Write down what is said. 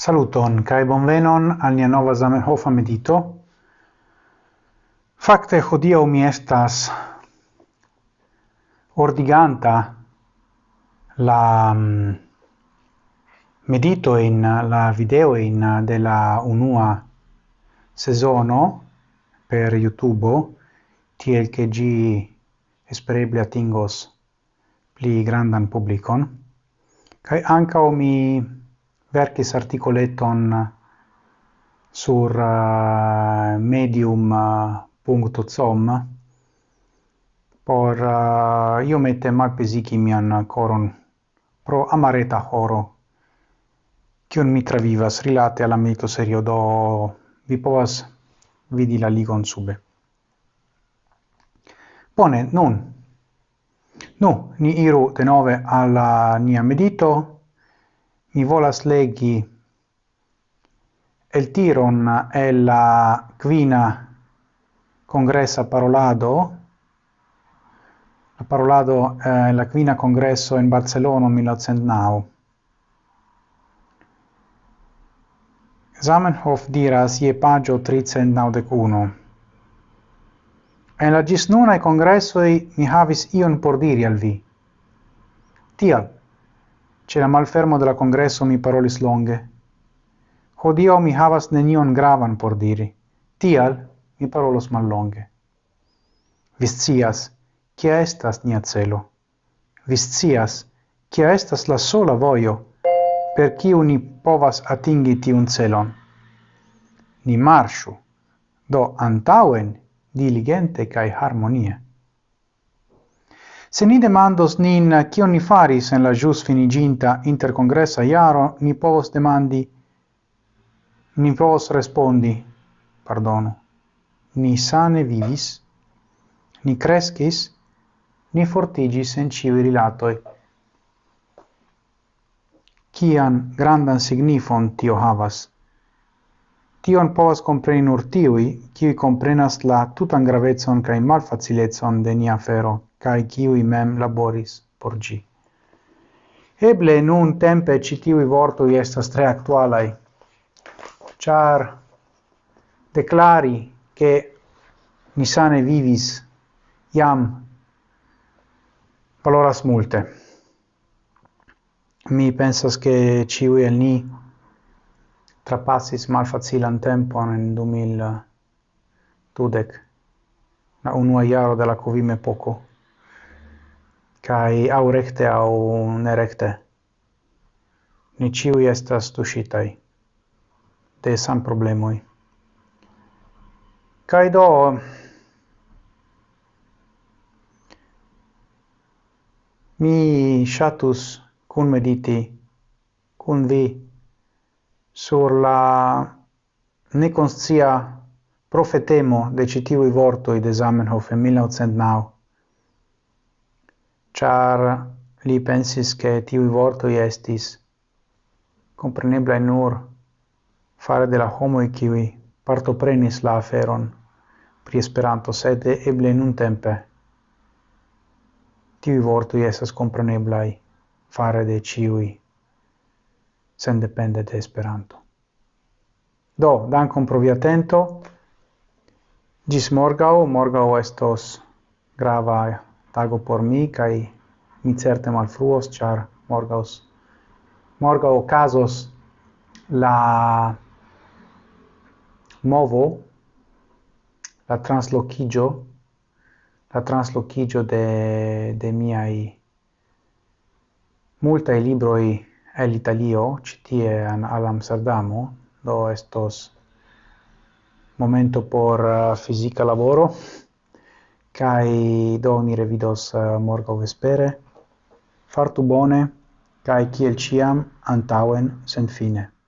Saluton, kai bonvenon al nia nova Zamenhof medito. Fakte hodiaŭ mi estas ordiganta la mm, medito in la video in de la unua sezono per YouTube tiel che gi espereble atingos pli grandan publikon. Kai ankaŭ mi verkis articoleton sur eh, uh, medium.com eh, uh, por eh, uh, mal pesiki mian coron pro amareta horo kiun mi travivas rilate alla medito serio do vi povas vidi la ligon sube. Bone, nun. Nu, ni iru denove alla nia medito, Mi volas legi el tiron e la quina congressa parolado la parolado eh, la quina congresso in barcellona 1909 Zamenhof diras ie pagio 391. En la gisnuna e congressoi mi havis ion por diri al vi. Tial, Ce la malfermo de la congresso mi parolis longe. Hodio mi havas nenion gravan por diri. Tial mi parolos mal longe. Viscias, kia estas nia celo. Viscias, kia estas la sola vojo per kiu ni povas atingi tiun celon. Ni marshu, do antauen diligente kai harmonie. Se ni demandos nin kion ni faris en la jus finiginta intercongressa iaro, ni povos demandi, ni povos respondi, pardono, ni sane vivis, ni crescis, ni fortigis en civi rilatoi. Cian grandan signifon tio havas Tion povas compreni nur tiui, kiuj comprenas la tutan gravetson cae malfacilecon de nia fero, cae kiui mem laboris por gi. Eble nun tempe ĉi tiuj vortoj estas tre actualai, char declari che nisane vivis iam valoras multe. Mi pensas che ciui el ni trapassis malfacilan tempon in 2000 dudec, la unua iaro de la covim epoco, cae au recte au nerecte. Ni ciui estas tusitai de san problemoi. Cae do, mi shatus cun mediti, cun vi, sur la neconscia profetemo de citivi vortoi de Zamenhof in 1909, char li pensis che tiui vortoi estis comprenebla nur fare de la homo kiwi partoprenis la aferon pri Esperanto, sed eble nun tempe tiui vortoi esas comprenebla fare de ciui sendepende de Esperanto. Do, dankon pro via atento. Gis morgau, morgau estos grava tago por mi, kai mi certe malfruos, char morgaus, morgau casos la movo, la translocigio, la translocigio de, de miai multae libroi el Italio, citie an al Amsterdamo, do estos momento por eh, uh, fisica lavoro, kai do ni revidos eh, uh, morgo vespere, fartu bone, kai kiel ciam antauen sen fine.